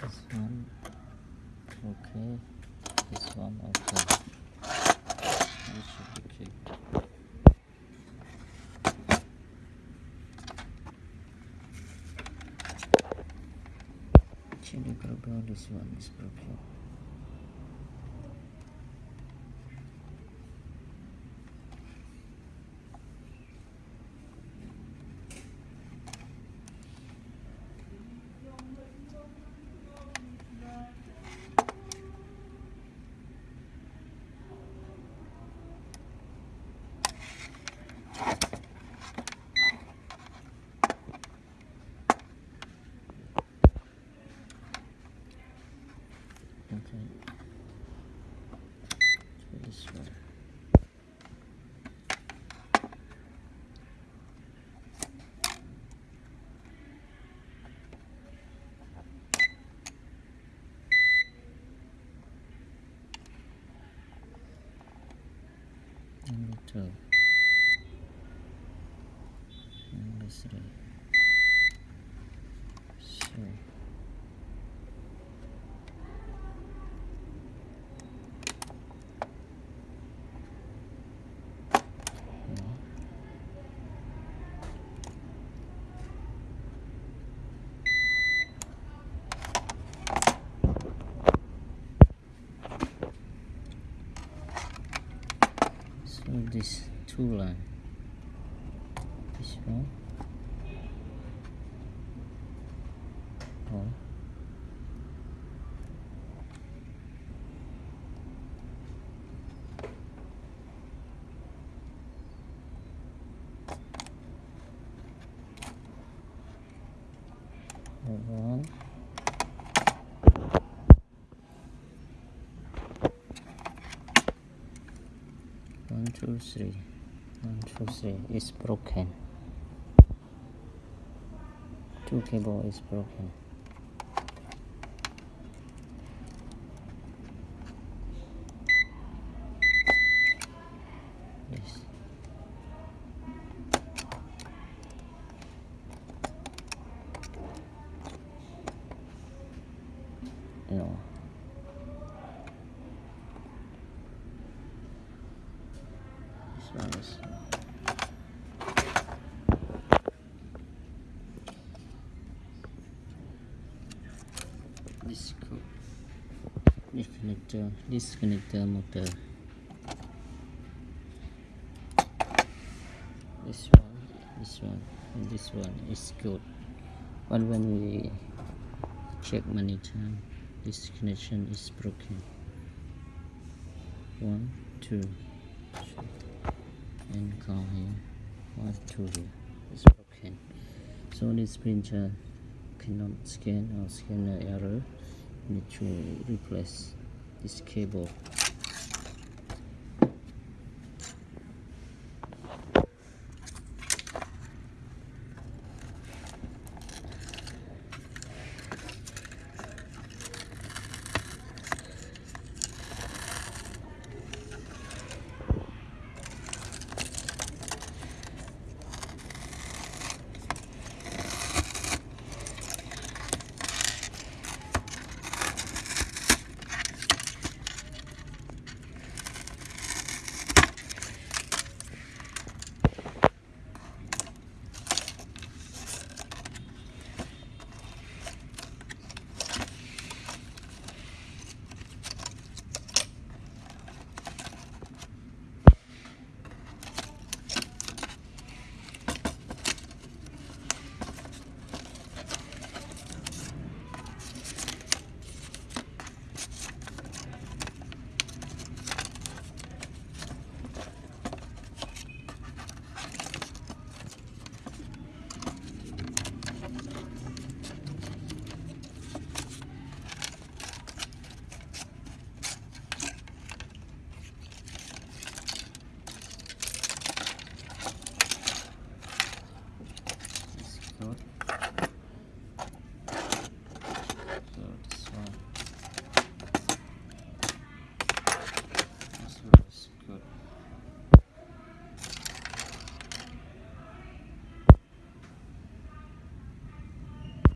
this one. Okay. This one okay. This should be kept Actually, probably this one is Number two. Number three. No. So this two line. Uh, this one. Oh. One. One, two, three. One, two, three. It's broken. Two cable is broken. This. No. This connector this connector motor. This one. This one. And this one is good. But when we check many times this connection is broken. One two three and call two here. Is broken. So this printer cannot scan or scan the error. Need to replace this cable not